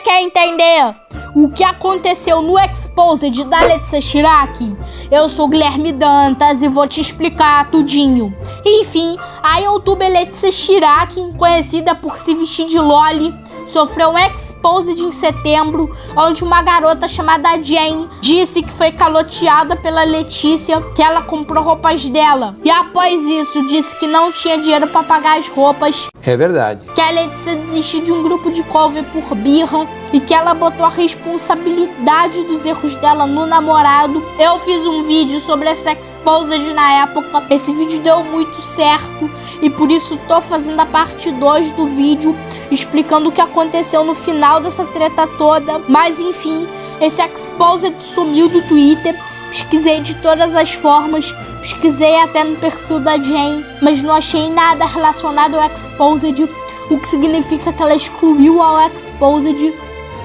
quer entender o que aconteceu no Exposed da Letícia Chirac? Eu sou Guilherme Dantas e vou te explicar tudinho. Enfim, a youtuber Letícia Chirac, conhecida por se vestir de loli, sofreu um exposed em setembro, onde uma garota chamada Jane disse que foi caloteada pela Letícia, que ela comprou roupas dela. E após isso, disse que não tinha dinheiro para pagar as roupas. É verdade. Que a Letícia desistiu de um grupo de cover por birra e que ela botou a responsabilidade dos erros dela no namorado. Eu fiz um vídeo sobre essa exposed na época. Esse vídeo deu muito certo e por isso tô fazendo a parte 2 do vídeo explicando o que aconteceu no final dessa treta toda. Mas enfim, esse Exposed sumiu do Twitter. Pesquisei de todas as formas, pesquisei até no perfil da Jane, mas não achei nada relacionado ao Exposed, o que significa que ela excluiu ao Exposed.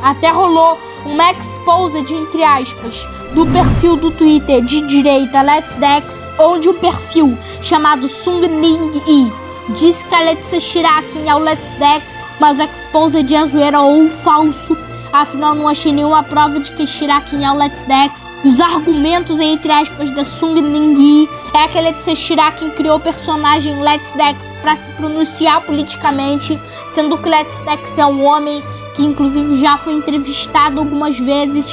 Até rolou um Exposed, entre aspas, do perfil do Twitter de direita Let's Dex, onde o perfil chamado Sung Ning Yi disse que a Letícia Shirakin é o Let's Dex mas o Exposed é zoeira ou falso. Afinal, não achei nenhuma prova de que Shirakin é o Let's Dex. Os argumentos, entre aspas, da Sung Ning é que a Letícia Shirakin criou o personagem Let's Dex para se pronunciar politicamente, sendo que Let's Dex é um homem que inclusive já foi entrevistado algumas vezes.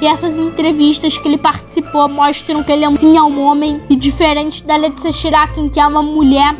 E essas entrevistas que ele participou mostram que ele é sim é um homem. E diferente da Letícia Shirakin, que é uma mulher,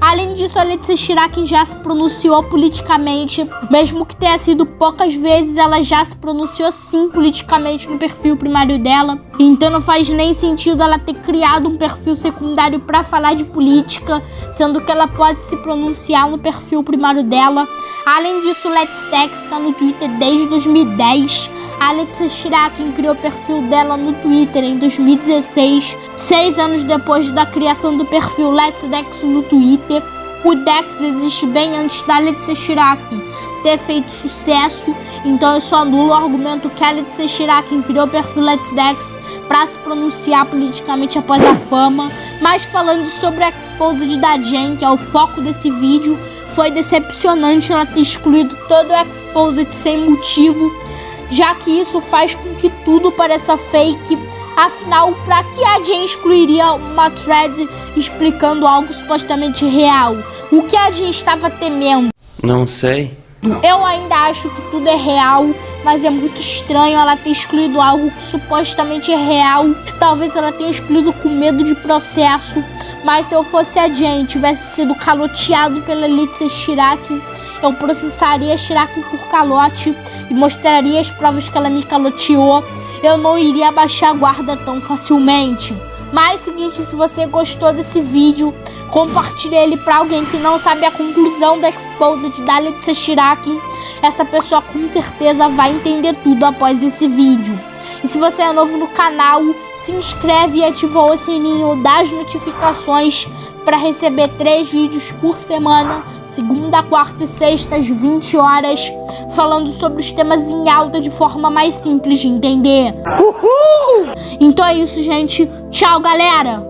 Além disso, a Letícia Chirac já se pronunciou politicamente, mesmo que tenha sido poucas vezes, ela já se pronunciou sim politicamente no perfil primário dela. Então não faz nem sentido ela ter criado um perfil secundário para falar de política, sendo que ela pode se pronunciar no perfil primário dela. Além disso, Let's Tex está no Twitter desde 2010. A Letícia Chirac criou o perfil dela no Twitter em 2016, seis anos depois da criação do perfil Let's Dex no Twitter. O Dex existe bem antes da Letícia Chirac ter feito sucesso, então eu só anulo o argumento que a Letícia Chirac criou o perfil Let's Dex para se pronunciar politicamente após a fama. Mas falando sobre o Exposed da Jen, que é o foco desse vídeo, foi decepcionante ela ter excluído todo o Exposed sem motivo já que isso faz com que tudo pareça fake. Afinal, para que a Jen excluiria uma thread explicando algo supostamente real? O que a Jen estava temendo? Não sei. Eu ainda acho que tudo é real, mas é muito estranho ela ter excluído algo que supostamente é real. Talvez ela tenha excluído com medo de processo. Mas se eu fosse a Jen tivesse sido caloteado pela Letícia Shiraki, eu processaria Shiraki por calote e mostraria as provas que ela me caloteou, eu não iria baixar a guarda tão facilmente. Mas seguinte, se você gostou desse vídeo, compartilhe ele para alguém que não sabe a conclusão da Exposed da Letícia Shiraki. Essa pessoa com certeza vai entender tudo após esse vídeo. E se você é novo no canal, se inscreve e ativa o sininho das notificações para receber três vídeos por semana, segunda, quarta e sexta às 20 horas, falando sobre os temas em alta de forma mais simples de entender. Uhul! Então é isso, gente. Tchau, galera!